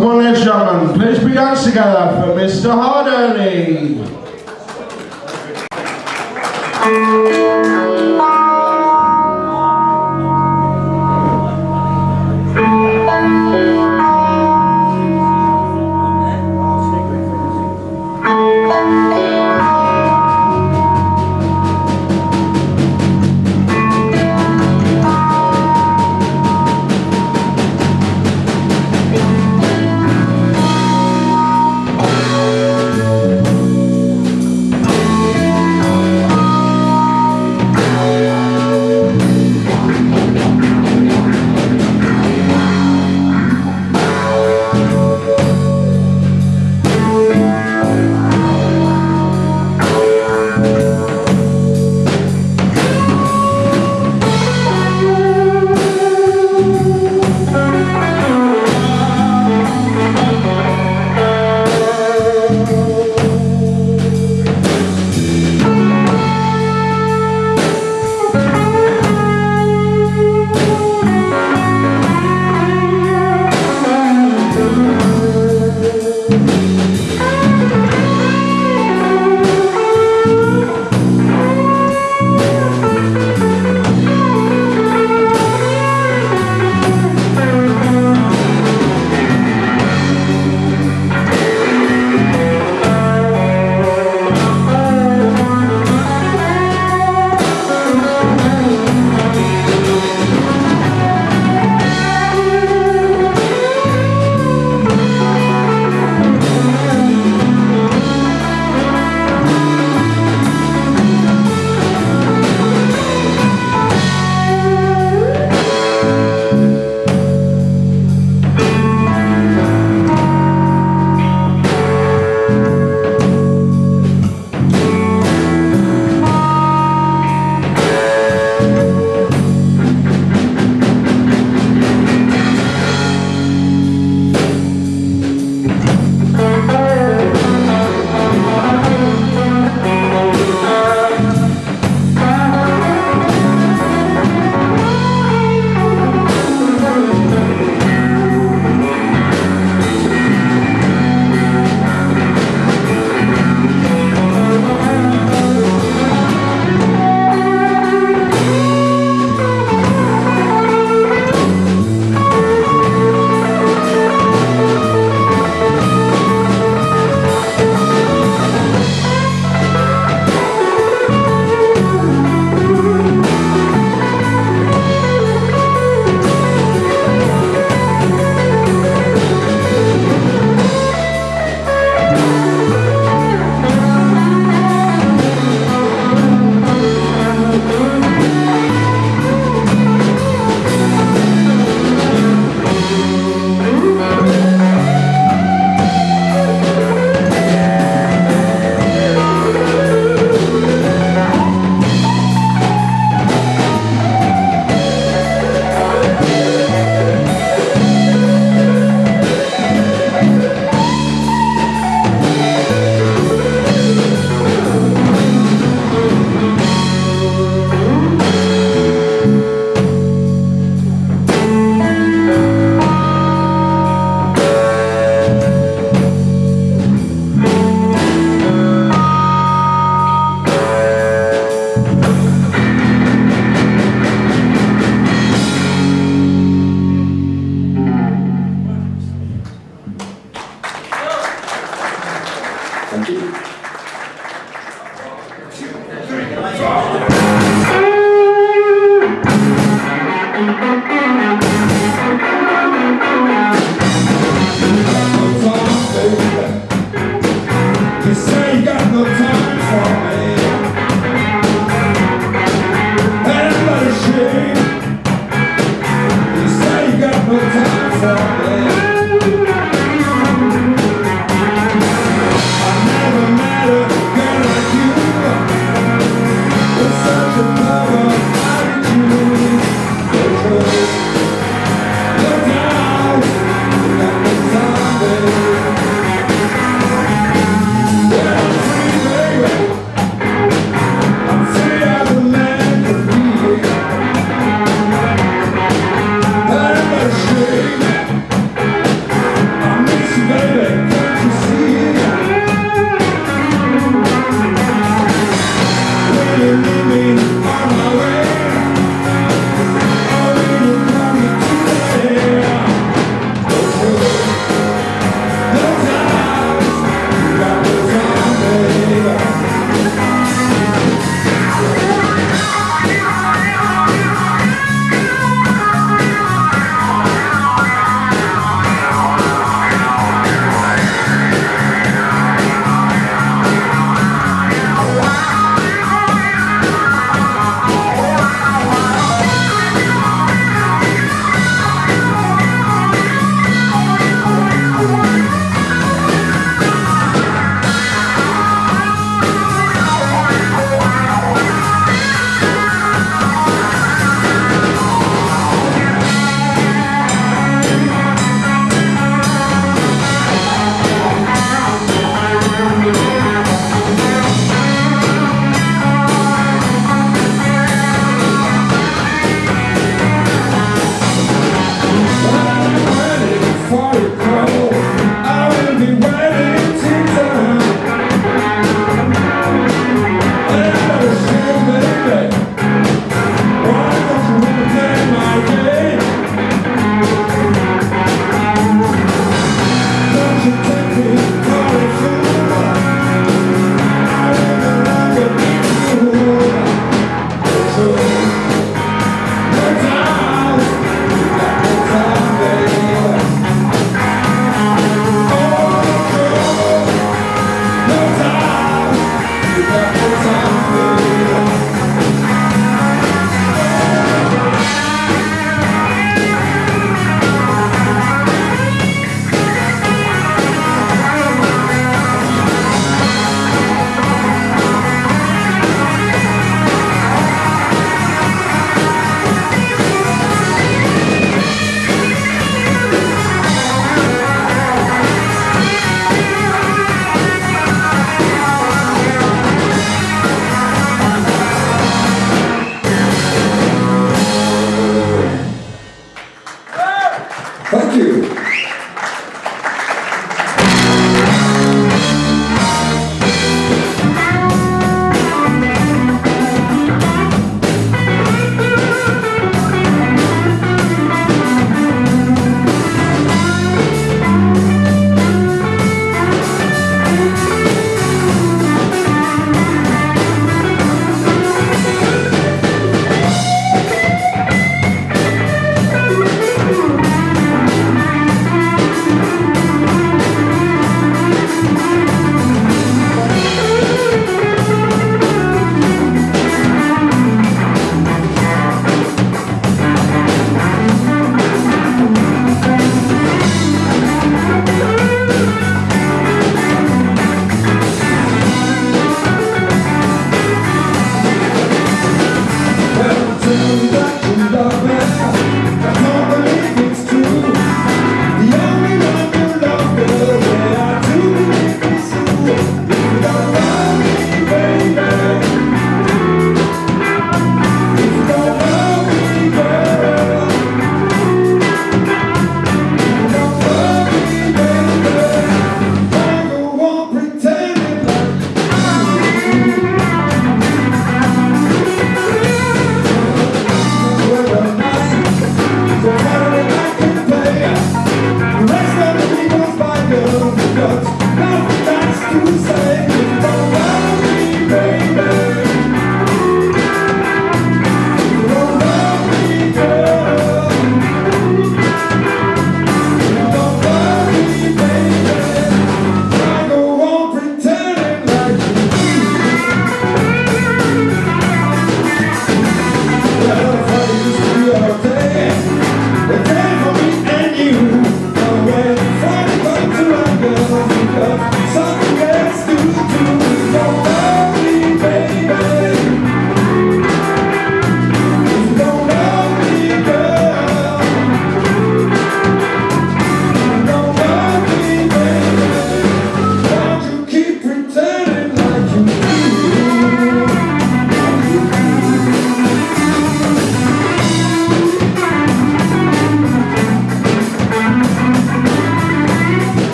Come on, ladies and gentlemen, please put your together for Mr. Harderly.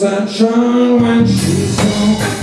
Sunshine when she's home.